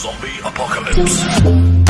Zombie apocalypse.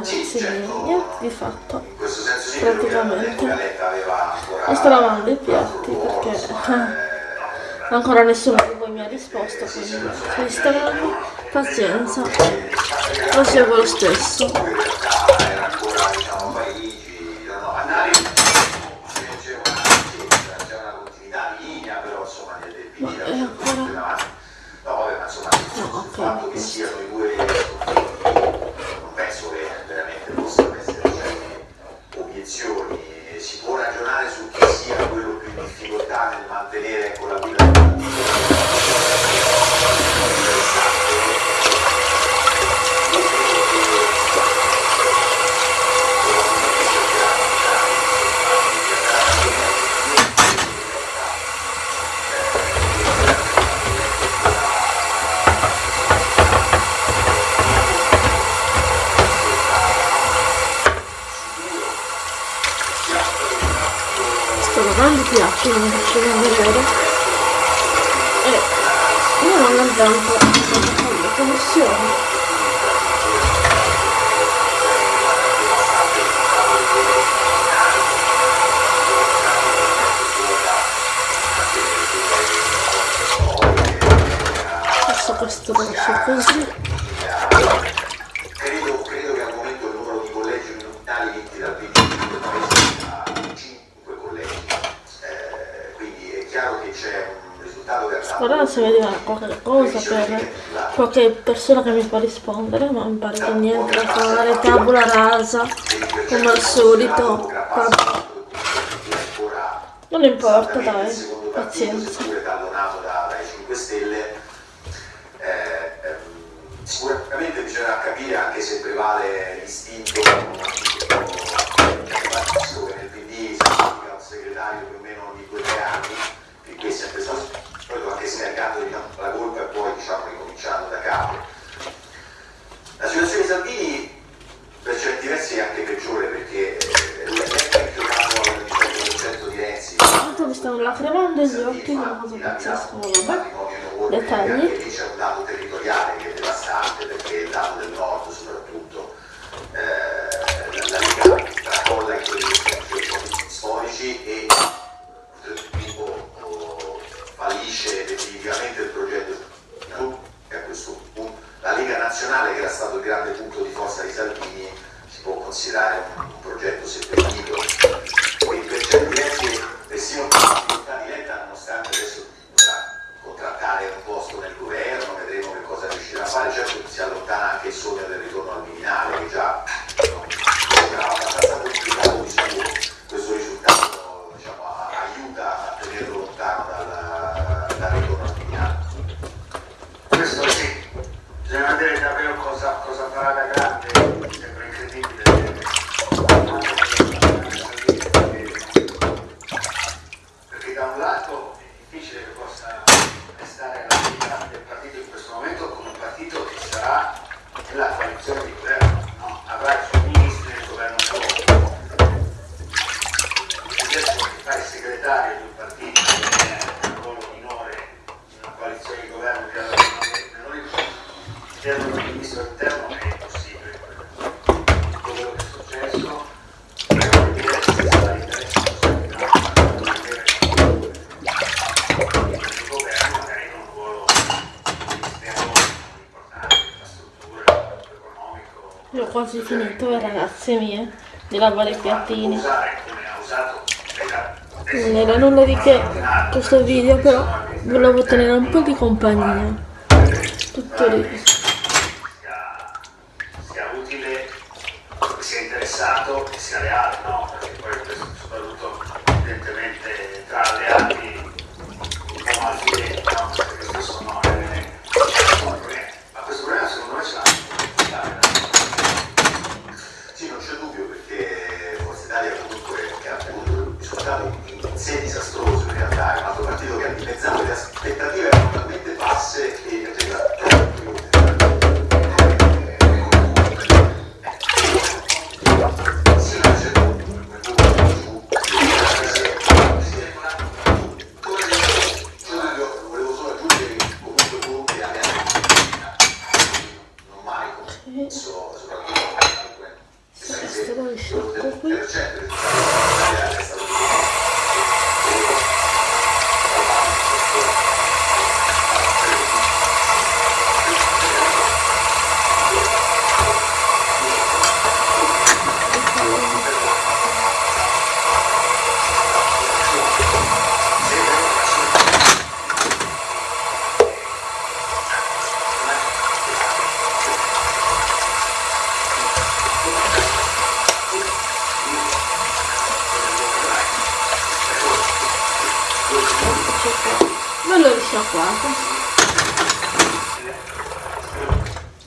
ragazzi niente di fatto praticamente. sto lavando i piatti perché ancora nessuno di voi mi ha risposto quindi Instagram pazienza lo seguo lo stesso. сильно чего не жарю. Э, ну, а она там поэтому все. Сейчас я просто вообще козырь. Guardate se vedeva qualche cosa per qualche persona che mi può rispondere, ma mi pare che niente da fare, tabula rasa, come al solito. Vabbè. Non importa, dai, pazienza. tallonato da- dai 5 Stelle. Sicuramente bisognerà capire anche se prevale l'istinto nel PD si un segretario più o meno di due o tre anni, che qui è sempre stato solito anche scaricato diciamo, la colpa e poi diciamo ricominciando da capo. La situazione di Salvini per certi versi è anche peggiore perché eh, lei è impionato al 100% di Renzi. Tanto mi stanno lacrimando gli occhi, una cosa pazzesca, vabbè. Dettagli. Anche lì c'è un dato territoriale che è devastante perché il dato del nord soprattutto eh, la, la Lega tracolla in quelli che sono i centri storici e oltretutto oh, fallisce definitivamente il progetto e a questo punto la Lega Nazionale che era stato il grande punto di forza di Salvini si può considerare un, un progetto seppellito quindi per certi versi persino con la difficoltà di Letta nonostante adesso dovrà contrattare un posto nel governo vedremo che cosa riuscirà a fare certo si allontana anche il sogno del ritorno al Viminale che già no, sembrava abbastanza complicato di suo questo risultato diciamo, a- aiuta a tenerlo lontano dal, dal ritorno al Viminale questo sì, bisogna vedere davvero cosa, cosa farà da grande, mi sembra incredibile. Perché da un lato è difficile che possa restare alla guida del partito in questo momento come un partito che sarà nella coalizione di governo, no? avrà i suoi ministri nel governo solo. Adesso che fa il segretario di un partito che è un ruolo minore in una coalizione di governo che ha Meloni chiedono il ministro interno è impossibile. Tutto quello che è successo che. Io ho quasi finito, eh, ragazze mie, di lavare i piattini. Usare come ha usato Non era nulla di che questo video, però volevo tenere un po' di compagnia. Tutto lì. sia, utile, sia interessato e sia leale, gracias.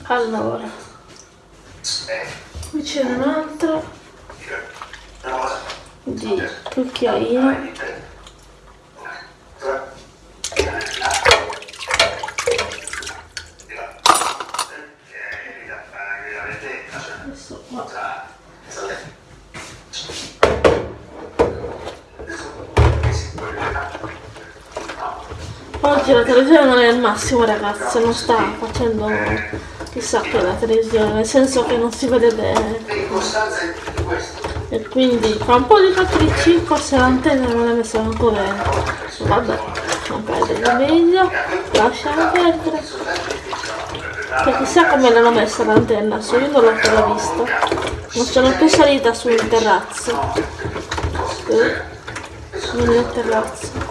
Allora, qui c'è un altro di cucchiaino. Qua. Oggi la televisione non è il massimo ragazze, non sta facendo chissà che la televisione, nel senso che non si vede bene. E quindi fa un po' di capricci, forse l'antenna non è messa manco bene. Vabbè, non perdere video, lasciamo perdere. Che chissà come l'hanno messa l'antenna, su io non l'ho ancora vista. Non sono più salita sul terrazzo. Eh, il terrazzo.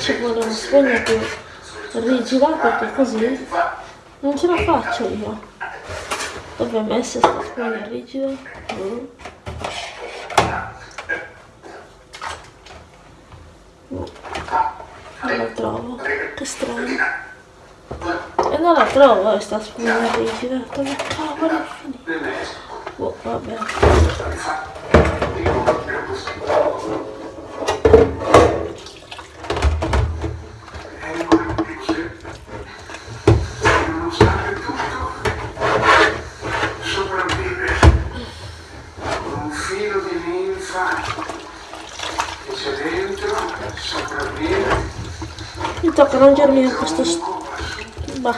ci vuole una spugna più rigida perché così non ce la faccio io. Dovrebbe essere questa spugna rigida. Mm. Non la trovo, che strano. E non la trovo eh, questa spugna rigida. Dove cavolo è finita? Boh, vabbè. aiutarmi da questo bah,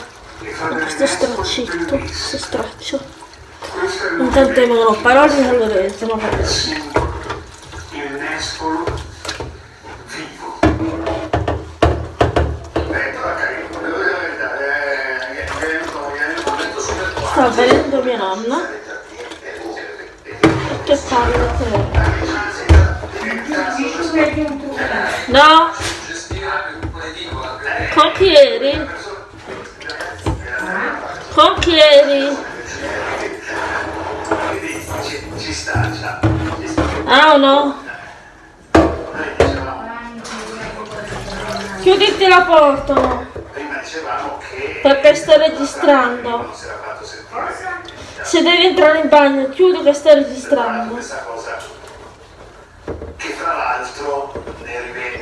da questo straccetto questo straccio. Intanto emerò parole e allora andiamo a il nespolo vivo sta venendo mia nonna. Che parla? Con No! Conchieri. Conchieri. Ah o no? Chiuditi la porta. Perché sto registrando. Se devi entrare in bagno, chiudi che sto registrando. Che tra l'altro ne rivede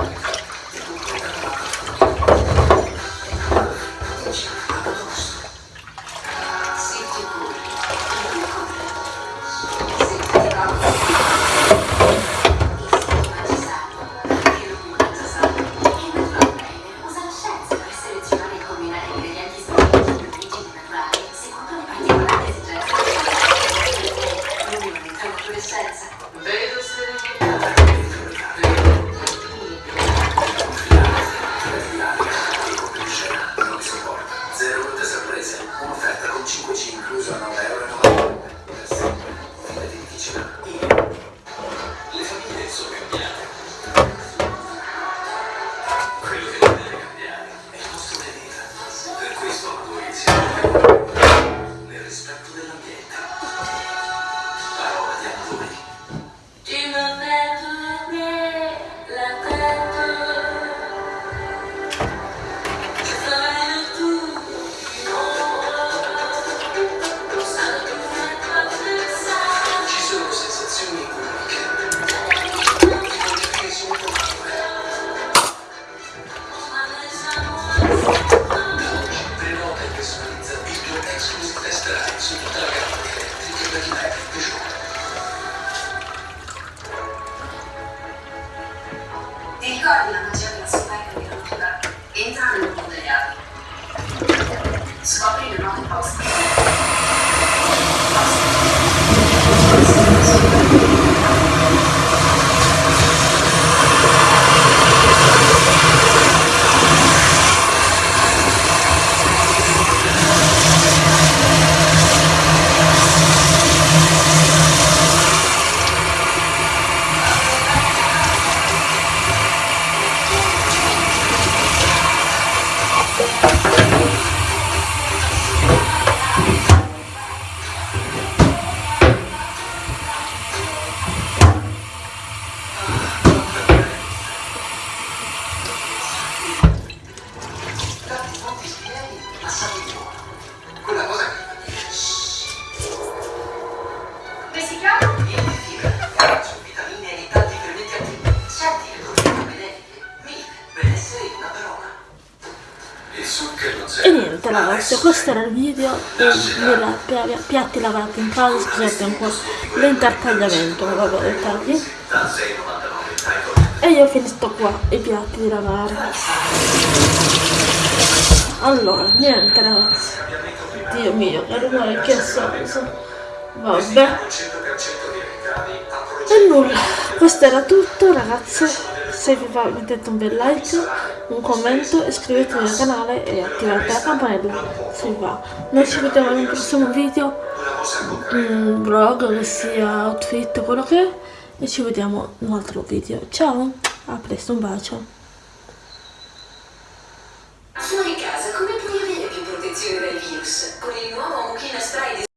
ragazzi, questo era il video dei pia- piatti lavati in casa, scusate un po' l'intertagliamento, ma vabbè dettagli. Da 6,99 title. E io ho finito qua i piatti di lavare. Allora, niente ragazzi. Dio mio, che rumore che senso. Vabbè. Con 100% di ricavi a E nulla, questo era tutto ragazzi se vi va mettete un bel like, un commento, iscrivetevi al canale e attivate la campanella se vi va. Noi ci vediamo in un prossimo video, un vlog che sia outfit, quello che è, e ci vediamo in un altro video. Ciao, a presto, un bacio. Sono in casa, come puoi avere più protezione dal virus?